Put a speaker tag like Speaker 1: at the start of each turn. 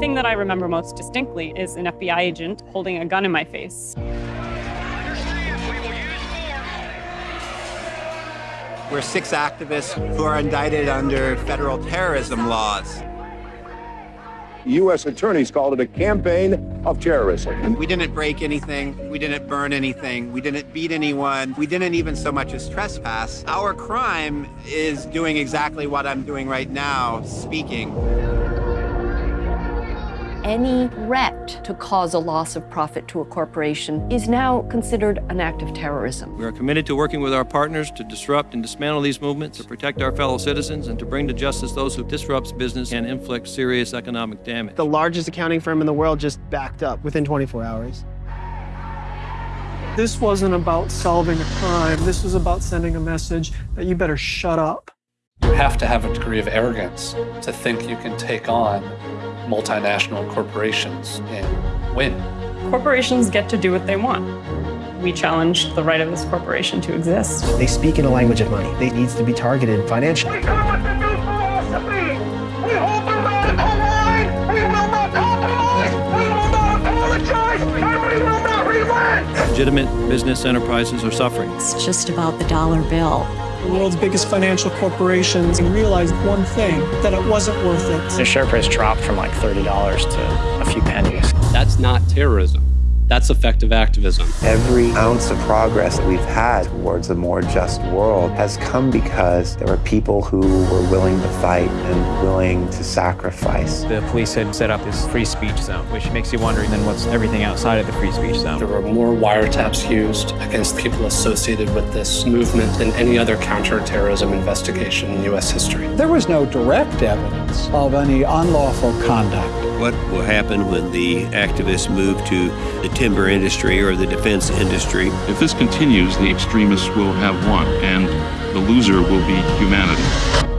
Speaker 1: thing that I remember most distinctly is an FBI agent holding a gun in my face.
Speaker 2: We're six activists who are indicted under federal terrorism laws.
Speaker 3: U.S. attorneys called it a campaign of terrorism.
Speaker 2: We didn't break anything. We didn't burn anything. We didn't beat anyone. We didn't even so much as trespass. Our crime is doing exactly what I'm doing right now, speaking
Speaker 4: any threat to cause a loss of profit to a corporation is now considered an act of terrorism.
Speaker 5: We are committed to working with our partners to disrupt and dismantle these movements, to protect our fellow citizens, and to bring to justice those who disrupt business and inflict serious economic damage.
Speaker 6: The largest accounting firm in the world just backed up within 24 hours.
Speaker 7: This wasn't about solving a crime. This was about sending a message that you better shut up.
Speaker 8: You have to have a degree of arrogance to think you can take on multinational corporations and win.
Speaker 1: Corporations get to do what they want. We challenge the right of this corporation to exist.
Speaker 6: They speak in a language of money. They needs to be targeted financially.
Speaker 9: We come with a new philosophy. We hold the radical line. We will not compromise. We will not apologize. And we will not relent.
Speaker 5: Legitimate business enterprises are suffering.
Speaker 4: It's just about the dollar bill
Speaker 7: the world's biggest financial corporations and realized one thing, that it wasn't worth it.
Speaker 10: The share price dropped from like $30 to a few pennies.
Speaker 11: That's not terrorism. That's effective activism.
Speaker 12: Every ounce of progress that we've had towards a more just world has come because there were people who were willing to fight and willing to sacrifice.
Speaker 13: The police had set up this free speech zone, which makes you wonder then what's everything outside of the free speech zone.
Speaker 8: There were more wiretaps used against people associated with this movement than any other counterterrorism investigation in U.S. history.
Speaker 14: There was no direct evidence of any unlawful conduct.
Speaker 15: What will happen when the activists move to the timber industry or the defense industry.
Speaker 16: If this continues, the extremists will have won, and the loser will be humanity.